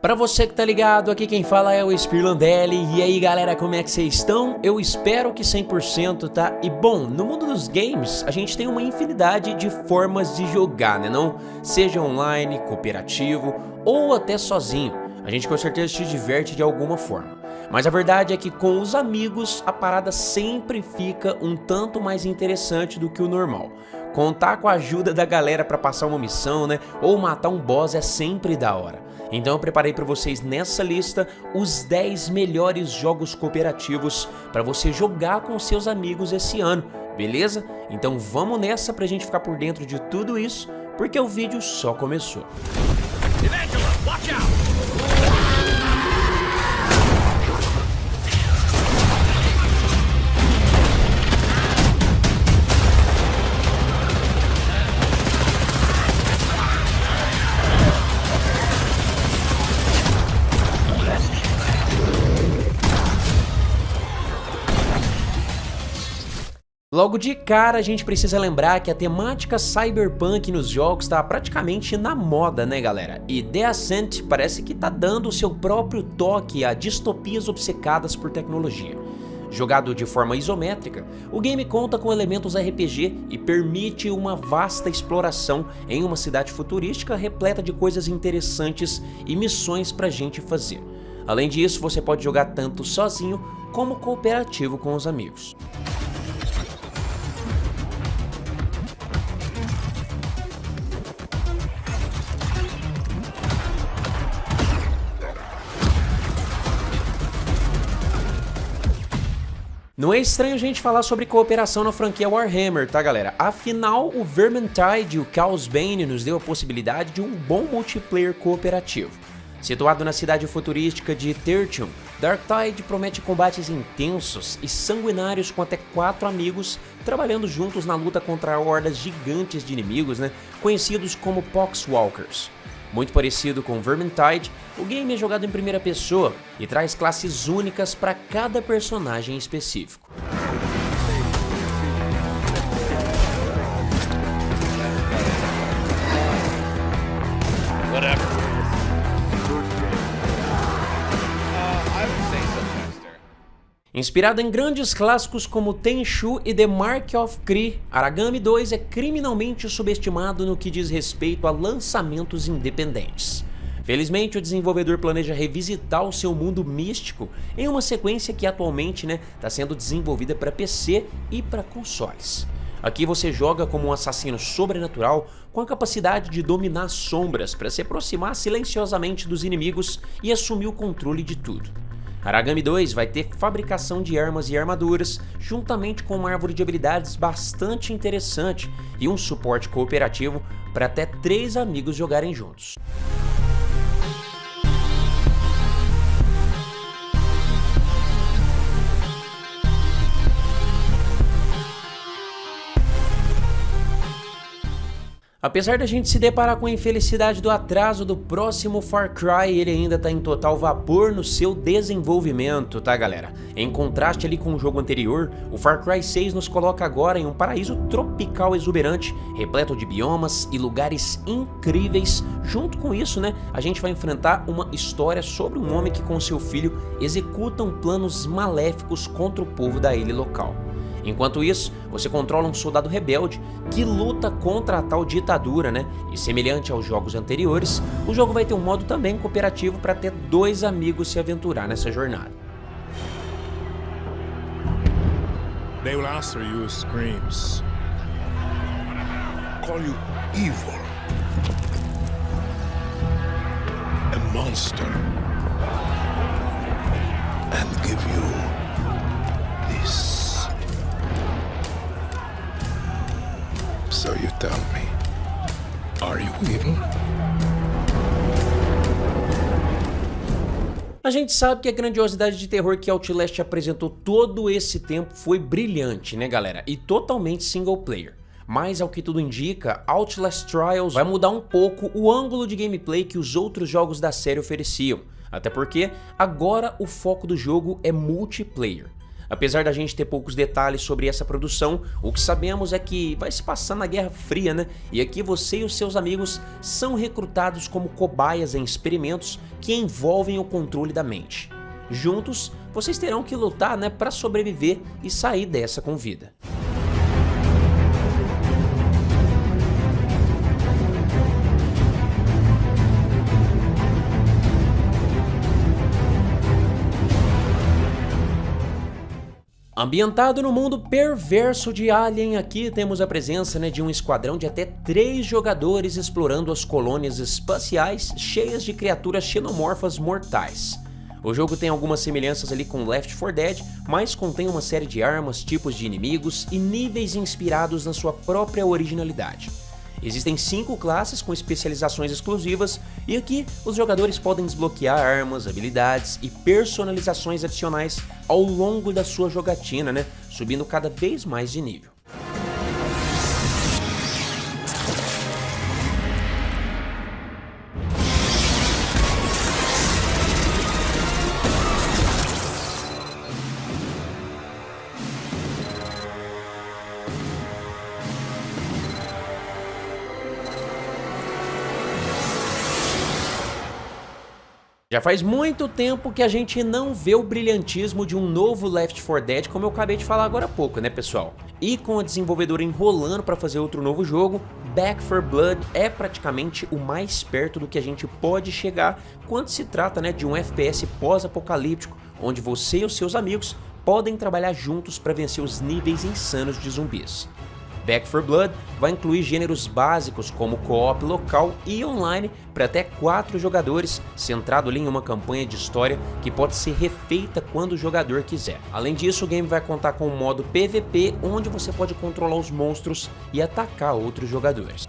Pra você que tá ligado, aqui quem fala é o Spirlandelli, e aí galera, como é que vocês estão? Eu espero que 100%, tá? E bom, no mundo dos games, a gente tem uma infinidade de formas de jogar, né não? Seja online, cooperativo ou até sozinho, a gente com certeza se diverte de alguma forma. Mas a verdade é que com os amigos, a parada sempre fica um tanto mais interessante do que o normal. Contar com a ajuda da galera pra passar uma missão, né? Ou matar um boss é sempre da hora. Então eu preparei para vocês nessa lista os 10 melhores jogos cooperativos para você jogar com seus amigos esse ano, beleza? Então vamos nessa pra gente ficar por dentro de tudo isso, porque o vídeo só começou. Evangela, watch out! Logo de cara a gente precisa lembrar que a temática cyberpunk nos jogos está praticamente na moda, né galera? E The Ascent parece que tá dando o seu próprio toque a distopias obcecadas por tecnologia. Jogado de forma isométrica, o game conta com elementos RPG e permite uma vasta exploração em uma cidade futurística repleta de coisas interessantes e missões pra gente fazer. Além disso, você pode jogar tanto sozinho como cooperativo com os amigos. Não é estranho a gente falar sobre cooperação na franquia Warhammer, tá galera? Afinal, o Vermintide e o Chaos Bane nos deu a possibilidade de um bom multiplayer cooperativo. Situado na cidade futurística de Tertium, Darktide promete combates intensos e sanguinários com até quatro amigos trabalhando juntos na luta contra hordas gigantes de inimigos, né, conhecidos como Poxwalkers. Muito parecido com Vermintide, o game é jogado em primeira pessoa e traz classes únicas para cada personagem específico. Inspirado em grandes clássicos como Tenchu e The Mark of Kree, Aragami 2 é criminalmente subestimado no que diz respeito a lançamentos independentes. Felizmente, o desenvolvedor planeja revisitar o seu mundo místico em uma sequência que atualmente está né, tá sendo desenvolvida para PC e para consoles. Aqui você joga como um assassino sobrenatural com a capacidade de dominar sombras para se aproximar silenciosamente dos inimigos e assumir o controle de tudo. Aragami 2 vai ter fabricação de armas e armaduras, juntamente com uma árvore de habilidades bastante interessante e um suporte cooperativo para até três amigos jogarem juntos. Apesar da gente se deparar com a infelicidade do atraso do próximo Far Cry, ele ainda está em total vapor no seu desenvolvimento, tá galera? Em contraste ali com o jogo anterior, o Far Cry 6 nos coloca agora em um paraíso tropical exuberante, repleto de biomas e lugares incríveis. Junto com isso, né, a gente vai enfrentar uma história sobre um homem que com seu filho executam planos maléficos contra o povo da ilha local. Enquanto isso, você controla um soldado rebelde que luta contra a tal ditadura, né? E semelhante aos jogos anteriores, o jogo vai ter um modo também cooperativo para ter dois amigos se aventurar nessa jornada. They will answer you screams. Call you evil. A monster. And give you So you tell me, are you evil? A gente sabe que a grandiosidade de terror que Outlast apresentou todo esse tempo foi brilhante, né galera? E totalmente single player. Mas ao que tudo indica, Outlast Trials vai mudar um pouco o ângulo de gameplay que os outros jogos da série ofereciam. Até porque agora o foco do jogo é multiplayer. Apesar da gente ter poucos detalhes sobre essa produção, o que sabemos é que vai se passar na Guerra Fria, né? E aqui você e os seus amigos são recrutados como cobaias em experimentos que envolvem o controle da mente. Juntos, vocês terão que lutar né, para sobreviver e sair dessa com vida. Ambientado no mundo perverso de Alien, aqui temos a presença né, de um esquadrão de até três jogadores explorando as colônias espaciais cheias de criaturas xenomorfas mortais. O jogo tem algumas semelhanças ali com Left 4 Dead, mas contém uma série de armas, tipos de inimigos e níveis inspirados na sua própria originalidade. Existem cinco classes com especializações exclusivas e aqui os jogadores podem desbloquear armas, habilidades e personalizações adicionais ao longo da sua jogatina, né? subindo cada vez mais de nível. Já faz muito tempo que a gente não vê o brilhantismo de um novo Left 4 Dead, como eu acabei de falar agora há pouco, né pessoal? E com a desenvolvedora enrolando para fazer outro novo jogo, Back 4 Blood é praticamente o mais perto do que a gente pode chegar quando se trata né, de um FPS pós-apocalíptico, onde você e os seus amigos podem trabalhar juntos para vencer os níveis insanos de zumbis. Back 4 Blood vai incluir gêneros básicos como co-op local e online para até 4 jogadores, centrado em uma campanha de história que pode ser refeita quando o jogador quiser. Além disso, o game vai contar com um modo PVP, onde você pode controlar os monstros e atacar outros jogadores.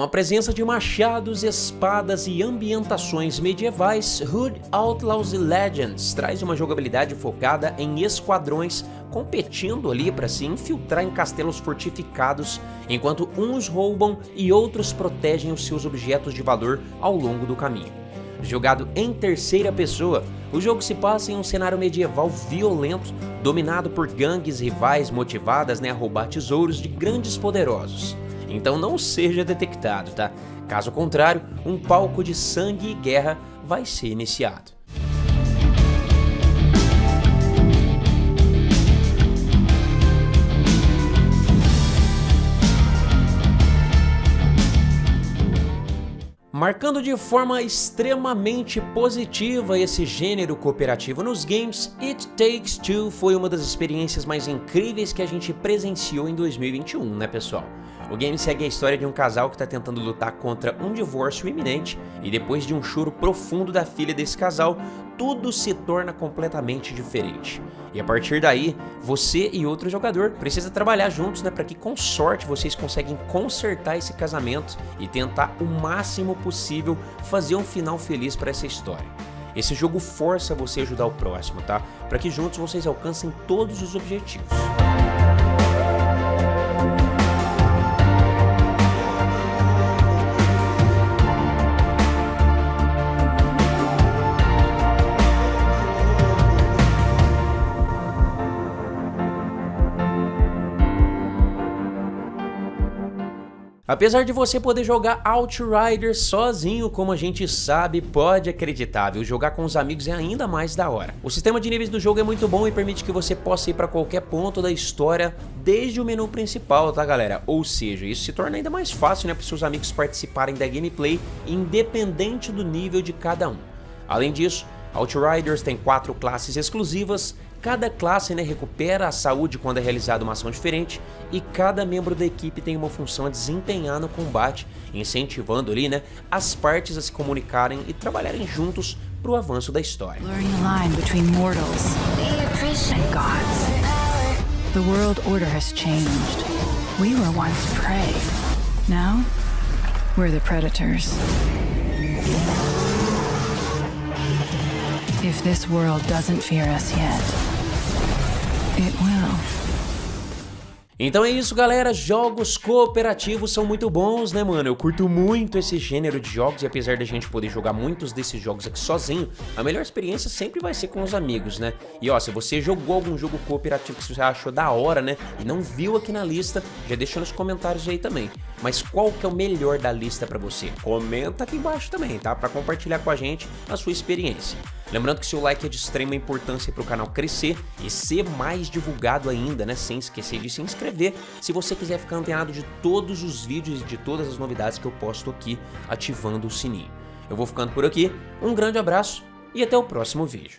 Com a presença de machados, espadas e ambientações medievais, Hood Outlaws Legends traz uma jogabilidade focada em esquadrões competindo ali para se infiltrar em castelos fortificados, enquanto uns roubam e outros protegem os seus objetos de valor ao longo do caminho. Jogado em terceira pessoa, o jogo se passa em um cenário medieval violento, dominado por gangues rivais motivadas né, a roubar tesouros de grandes poderosos então não seja detectado, tá? Caso contrário, um palco de sangue e guerra vai ser iniciado. Marcando de forma extremamente positiva esse gênero cooperativo nos games, It Takes Two foi uma das experiências mais incríveis que a gente presenciou em 2021, né pessoal? O game segue a história de um casal que está tentando lutar contra um divórcio iminente e depois de um choro profundo da filha desse casal, tudo se torna completamente diferente. E a partir daí, você e outro jogador precisa trabalhar juntos né, para que com sorte vocês conseguem consertar esse casamento e tentar o máximo possível fazer um final feliz para essa história. Esse jogo força você a ajudar o próximo, tá? Para que juntos vocês alcancem todos os objetivos. Apesar de você poder jogar Outriders sozinho, como a gente sabe, pode acreditar, viu? Jogar com os amigos é ainda mais da hora. O sistema de níveis do jogo é muito bom e permite que você possa ir para qualquer ponto da história desde o menu principal, tá galera? Ou seja, isso se torna ainda mais fácil né, para seus amigos participarem da gameplay, independente do nível de cada um. Além disso, Outriders tem quatro classes exclusivas Cada classe né, recupera a saúde quando é realizada uma ação diferente e cada membro da equipe tem uma função a desempenhar no combate, incentivando ali, né, as partes a se comunicarem e trabalharem juntos para o avanço da história. The world order has changed. We were once prey. Now, we're the predators. If this world doesn't fear us yet, it will. Então é isso galera, jogos cooperativos são muito bons né mano, eu curto muito esse gênero de jogos e apesar da gente poder jogar muitos desses jogos aqui sozinho, a melhor experiência sempre vai ser com os amigos né. E ó, se você jogou algum jogo cooperativo que você achou da hora né, e não viu aqui na lista, já deixa nos comentários aí também. Mas qual que é o melhor da lista pra você? Comenta aqui embaixo também, tá? Pra compartilhar com a gente a sua experiência. Lembrando que seu like é de extrema importância para o canal crescer e ser mais divulgado ainda, né? Sem esquecer de se inscrever se você quiser ficar antenado de todos os vídeos e de todas as novidades que eu posto aqui ativando o sininho. Eu vou ficando por aqui, um grande abraço e até o próximo vídeo.